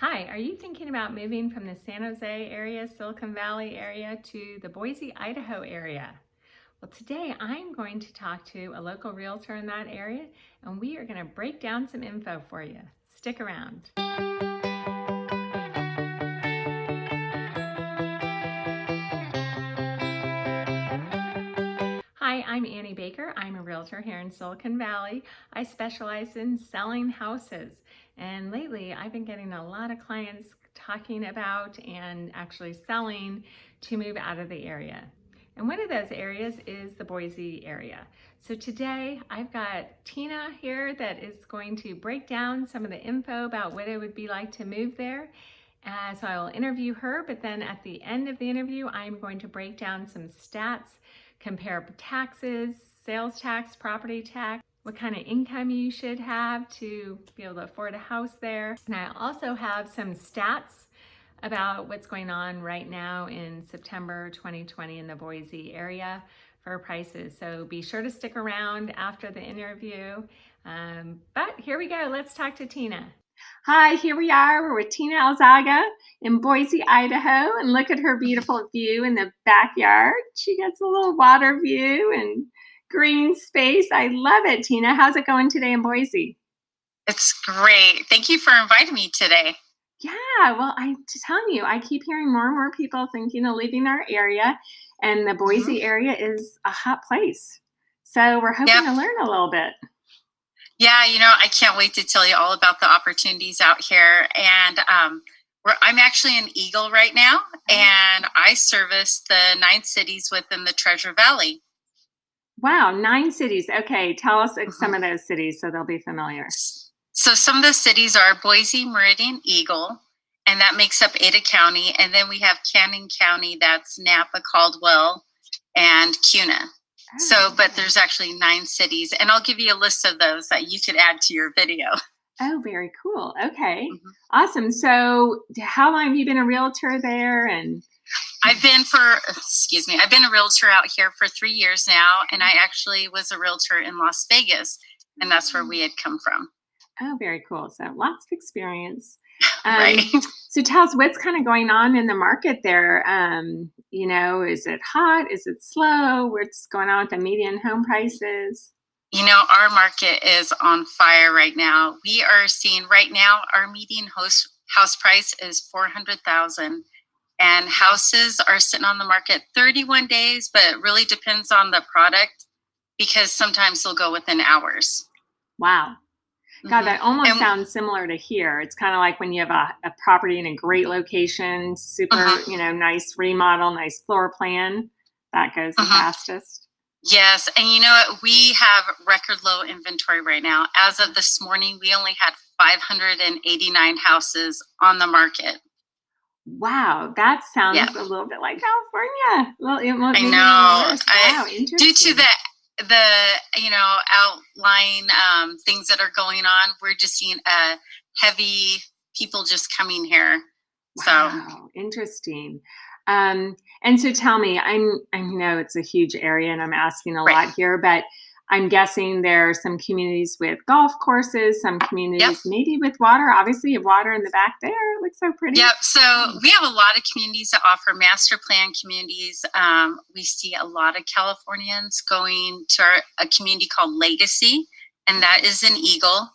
Hi, are you thinking about moving from the San Jose area, Silicon Valley area to the Boise, Idaho area? Well, today I'm going to talk to a local realtor in that area and we are going to break down some info for you. Stick around. Hi, I'm Annie Baker. Realtor here in Silicon Valley. I specialize in selling houses and lately I've been getting a lot of clients talking about and actually selling to move out of the area. And one of those areas is the Boise area. So today I've got Tina here that is going to break down some of the info about what it would be like to move there. Uh, so I will interview her, but then at the end of the interview, I'm going to break down some stats, compare taxes, sales tax, property tax, what kind of income you should have to be able to afford a house there. And I also have some stats about what's going on right now in September 2020 in the Boise area for prices. So be sure to stick around after the interview. Um, but here we go. Let's talk to Tina. Hi, here we are. We're with Tina Alzaga in Boise, Idaho. And look at her beautiful view in the backyard. She gets a little water view and green space. I love it, Tina. How's it going today in Boise? It's great. Thank you for inviting me today. Yeah, well, I'm telling you, I keep hearing more and more people thinking of leaving our area, and the Boise mm-hmm. area is a hot place. So we're hoping yep. to learn a little bit. Yeah, you know, I can't wait to tell you all about the opportunities out here. And um, I'm actually in Eagle right now, mm-hmm. and I service the nine cities within the Treasure Valley. Wow, nine cities. Okay, tell us some mm-hmm. of those cities so they'll be familiar. So some of the cities are Boise, Meridian, Eagle, and that makes up Ada County. And then we have Canyon County, that's Nampa, Caldwell, and Kuna. Oh, so, but there's actually nine cities, and I'll give you a list of those that you could add to your video. Oh, very cool. Okay, mm-hmm. awesome. So, how long have you been a realtor there? And I've been for, excuse me, I've been a realtor out here for three years now, and I actually was a realtor in Las Vegas, and that's where we had come from. Oh, very cool. So lots of experience. Um, right. So tell us what's kind of going on in the market there. Um, you know, is it hot? Is it slow? What's going on with the median home prices? You know, our market is on fire right now. We are seeing right now our median house house price is four hundred thousand and houses are sitting on the market 31 days, but it really depends on the product because sometimes they'll go within hours. Wow. God, mm-hmm. that almost and, sounds similar to here. It's kind of like when you have a, a property in a great location, super, uh-huh. you know, nice remodel, nice floor plan. That goes the uh-huh. fastest. Yes. And you know what? We have record low inventory right now. As of this morning, we only had 589 houses on the market. Wow, that sounds yeah. a little bit like California. Well, it won't I know. Wow, I, due to the the you know outline um, things that are going on, we're just seeing a heavy people just coming here. Wow, so interesting. Um, and so tell me, I'm I know it's a huge area, and I'm asking a right. lot here, but I'm guessing there are some communities with golf courses, some communities yep. maybe with water. Obviously, you have water in the back there. It looks so pretty. Yep. So we have a lot of communities that offer master plan communities. Um, we see a lot of Californians going to our, a community called Legacy, and that is an Eagle.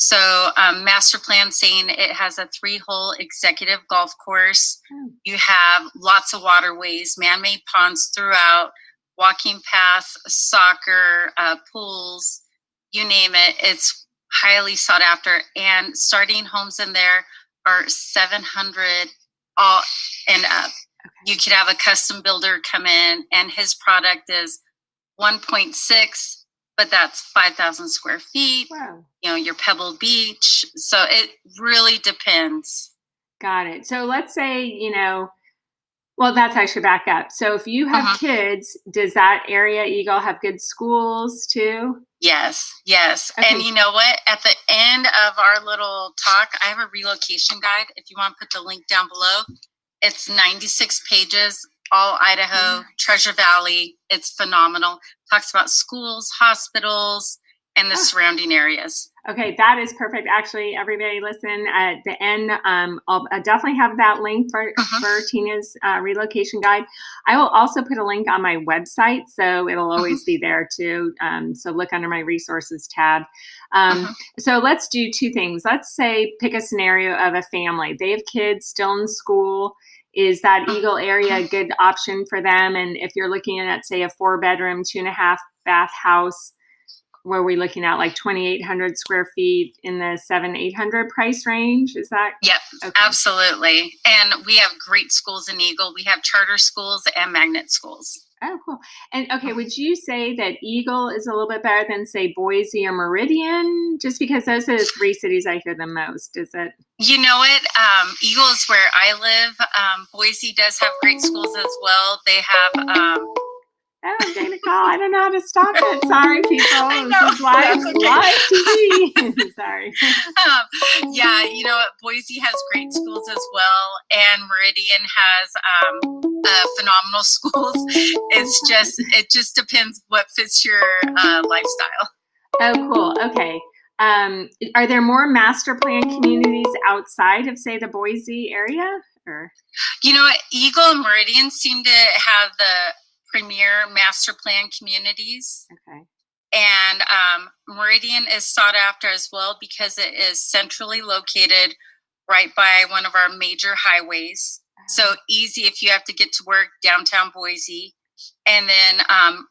So um, master plan saying it has a three-hole executive golf course. Oh. You have lots of waterways, man-made ponds throughout walking paths, soccer, uh, pools, you name it. It's highly sought after. And starting homes in there are 700 all and up. Okay. You could have a custom builder come in, and his product is 1.6, but that's 5,000 square feet. Wow. You know, your Pebble Beach. So it really depends. Got it. So let's say, you know, well, that's actually back up. So if you have uh-huh. kids, does that area Eagle have good schools too? Yes, yes. Okay. And you know what? At the end of our little talk, I have a relocation guide. If you want to put the link down below, it's 96 pages, all Idaho, Treasure Valley. It's phenomenal. Talks about schools, hospitals, and the oh. surrounding areas. Okay, that is perfect. Actually, everybody listen at the end. Um, I'll, I'll definitely have that link for, Mhm. for Tina's uh, relocation guide. I will also put a link on my website, so it'll always be there too. Um, so look under my resources tab. Um, Mhm. So let's do two things. Let's say pick a scenario of a family. They have kids still in school. Is that Eagle area a good option for them? And if you're looking at, say, a four bedroom, two and a half bath house, where we looking at like 2,800 square feet in the seven, 800 price range? Is that? Yep, okay. Absolutely. And we have great schools in Eagle. We have charter schools and magnet schools. Oh, cool. And okay, would you say that Eagle is a little bit better than say Boise or Meridian? Just because those are the three cities I hear the most. Is it? You know it. Um, Eagle is where I live. Um, Boise does have great schools as well. They have um, Oh, I'm getting a call. I don't know how to stop it. Sorry, people. This is live, okay. live TV. Sorry. um, yeah, you know what? Boise has great schools as well, and Meridian has um, uh, phenomenal schools. It's just it just depends what fits your uh, lifestyle. Oh, cool. Okay. Um, are there more master plan communities outside of, say, the Boise area? Or You know, what? Eagle and Meridian seem to have the premier master plan communities. okay. And um, Meridian is sought after as well because it is centrally located right by one of our major highways. So easy if you have to get to work downtown Boise. And then um,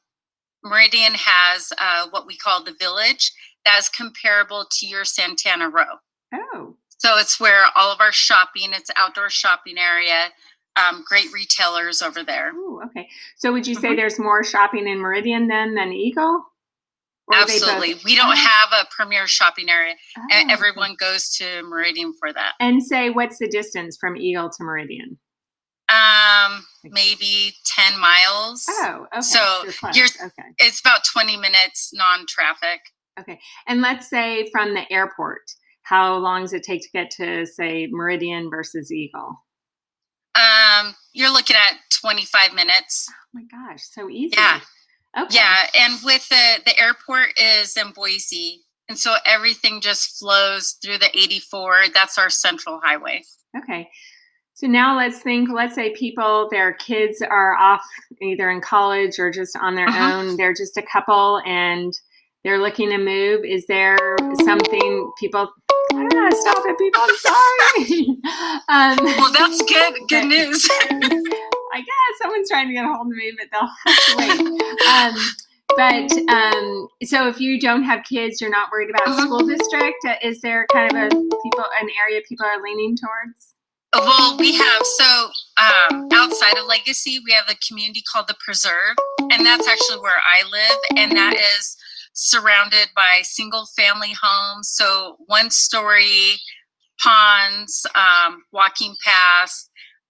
Meridian has uh, what we call the village that is comparable to your Santana Row. Oh, So it's where all of our shopping, it's outdoor shopping area, um, great retailers over there. Ooh, okay. So would you say Mhm. there's more shopping in Meridian then than Eagle? Or are they both- Absolutely. We don't have a premier shopping area. and oh, everyone goes to Meridian for that. And say, what's the distance from Eagle to Meridian? Um, maybe 10 miles. Oh, okay. So you're- okay. It's about 20 minutes non-traffic. Okay. And let's say from the airport, how long does it take to get to say Meridian versus Eagle? Um, you're looking at 25 minutes. Oh my gosh, so easy. Yeah. Okay. Yeah, and with the the airport is in Boise, and so everything just flows through the 84. That's our central highway. Okay. So now let's think, let's say people, their kids are off either in college or just on their Uh-huh. own. They're just a couple and they're looking to move. Is there something people, I don't know how to stop it, people. I'm sorry. um, Well, that's good. Good news. I guess someone's trying to get a hold of me, but they'll have to wait. Um, but um, so if you don't have kids, you're not worried about Mhm. school district. Uh, Is there kind of a people an area people are leaning towards? Well, we have so um, outside of Legacy, we have a community called the Preserve, and that's actually where I live, and that is surrounded by single family homes, so one story ponds, um, walking paths.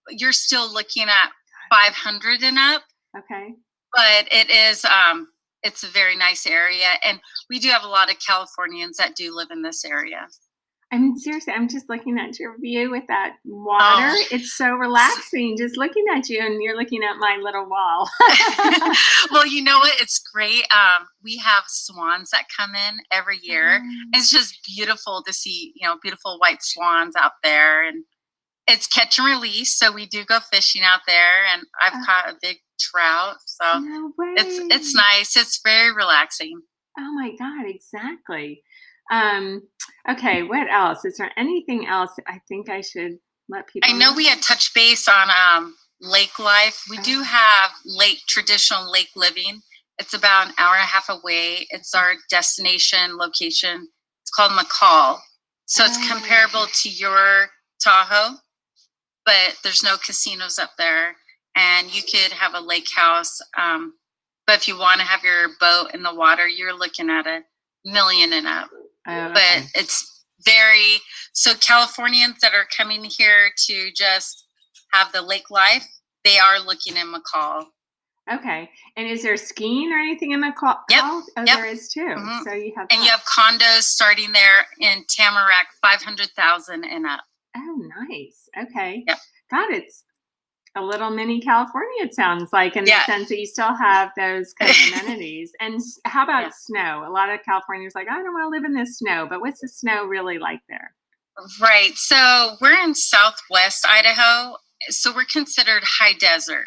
You're still looking at 500 and up, Okay. but it is um, it's a very nice area, and we do have a lot of Californians that do live in this area. I mean, seriously, I'm just looking at your view with that water. Oh. It's so relaxing just looking at you, and you're looking at my little wall. well, you know what? It's great. Um, we have swans that come in every year. It's just beautiful to see, you know, beautiful white swans out there, and it's catch and release. So we do go fishing out there, and I've Oh. caught a big trout. So no it's it's nice. It's very relaxing. Oh my God, exactly. Um, okay, what else? Is there anything else I think I should let people I know we had touched base on um, lake life. We do Oh. have lake traditional lake living. It's about an hour and a half away. It's our destination location. It's called McCall. So it's Oh. comparable to your Tahoe, but there's no casinos up there. And you could have a lake house. Um, but if you want to have your boat in the water, you're looking at a million and up Oh, but it's very so Californians that are coming here to just have the lake life, they are looking in McCall. Okay. And is there skiing or anything in McCall? Yep, Oh, yep. there is too. Mhm. So you have And you have condos starting there in Tamarack, five hundred thousand and up. Oh, nice. Okay. Yep. God, it's a little mini California, it sounds like, in Yeah. the sense that you still have those kind of amenities. And how about Yeah. snow? A lot of Californians like, I don't want to live in this snow, but what's the snow really like there? Right. So we're in southwest Idaho. So we're considered high desert.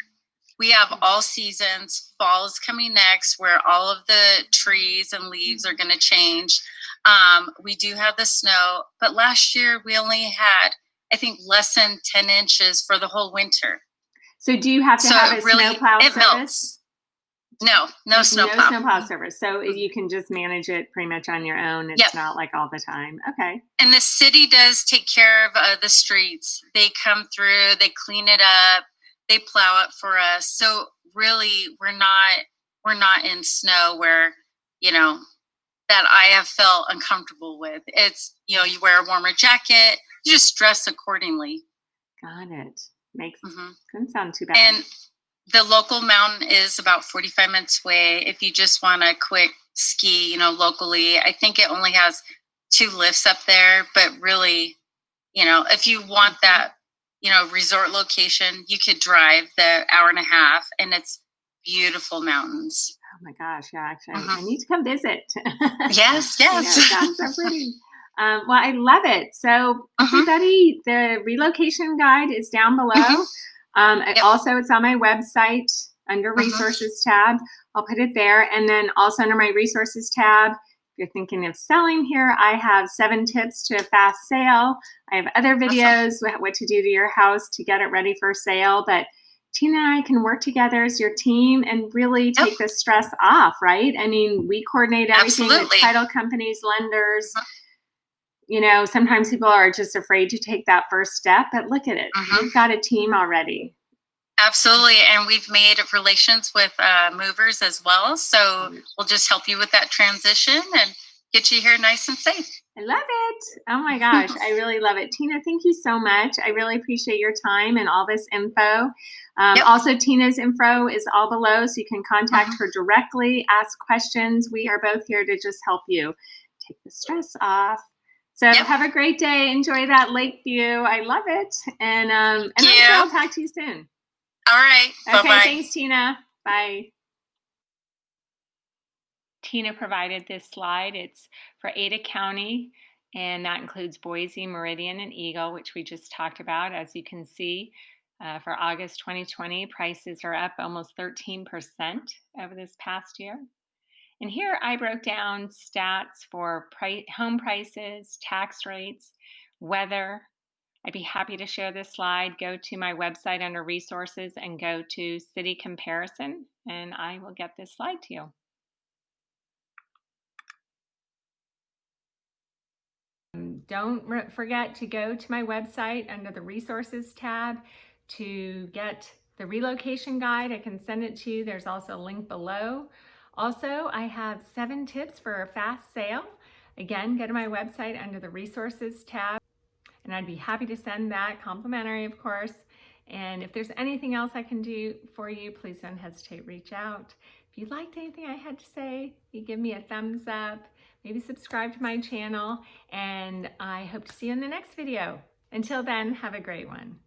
We have all seasons. Fall is coming next, where all of the trees and leaves are going to change. Um, we do have the snow, but last year we only had, I think, less than 10 inches for the whole winter. So do you have to So have a really- snowplow service? melts. No, no snowplow. No snowplow service. So you can just manage it pretty much on your own. It's Yep. not like all the time. Okay. and the city does take care of uh, the streets they come through they clean it up they plow it for us so really we're not we're not in snow where you know that i have felt uncomfortable with it's you know you wear a warmer jacket you just dress accordingly Got it. Makes hmm doesn't sound too bad. and the local mountain is about 45 minutes away if you just want a quick ski you know locally i think it only has two lifts up there but really you know if you want Mhm. that you know resort location you could drive the hour and a half and it's beautiful mountains oh my gosh, yeah, actually, I- Mhm. I need to come visit. yes You know, yes sounds so pretty. Um, well, I love it. So, Mhm. everybody, the relocation guide is down below. Mhm. Um, Yep. Also, it's on my website under Mhm. resources tab. I'll put it there. And then also under my resources tab, if you're thinking of selling here, I have seven tips to a fast sale. I have other videos, wh- what to do to your house to get it ready for sale. But Tina and I can work together as your team and really Yep. take the stress off, right? I mean, we coordinate everything with title companies, lenders. You know, sometimes people are just afraid to take that first step, but look at it. Mhm. We've got a team already. absolutely and we've made relations with uh, movers as well so we'll just help you with that transition and get you here nice and safe I love it. Oh my gosh, I really love it. Tina, thank you so much. I really appreciate your time and all this info. Um, Yep. Also, Tina's info is all below, so you can contact Mhm. her directly, ask questions. We are both here to just help you take the stress off. So Yep. have a great day. Enjoy that lake view. I love it. And um, and I'm sure I'll talk to you soon. all right Okay, bye-bye thanks, Tina. Bye. Tina provided this slide. It's for Ada County, and that includes Boise, Meridian, and Eagle, which we just talked about. As you can see, uh, for August 2020, prices are up almost 13% over this past year. And here I broke down stats for pri- home prices, tax rates, weather. I'd be happy to share this slide. Go to my website under resources and go to city comparison, and I will get this slide to you. Don't forget to go to my website under the resources tab to get the relocation guide. I can send it to you. There's also a link below. Also, I have seven tips for a fast sale. Again, go to my website under the resources tab and I'd be happy to send that complimentary, of course. And if there's anything else I can do for you, please don't hesitate reach out. If you liked anything I had to say, you give me a thumbs up, maybe subscribe to my channel, and I hope to see you in the next video. Until then, have a great one.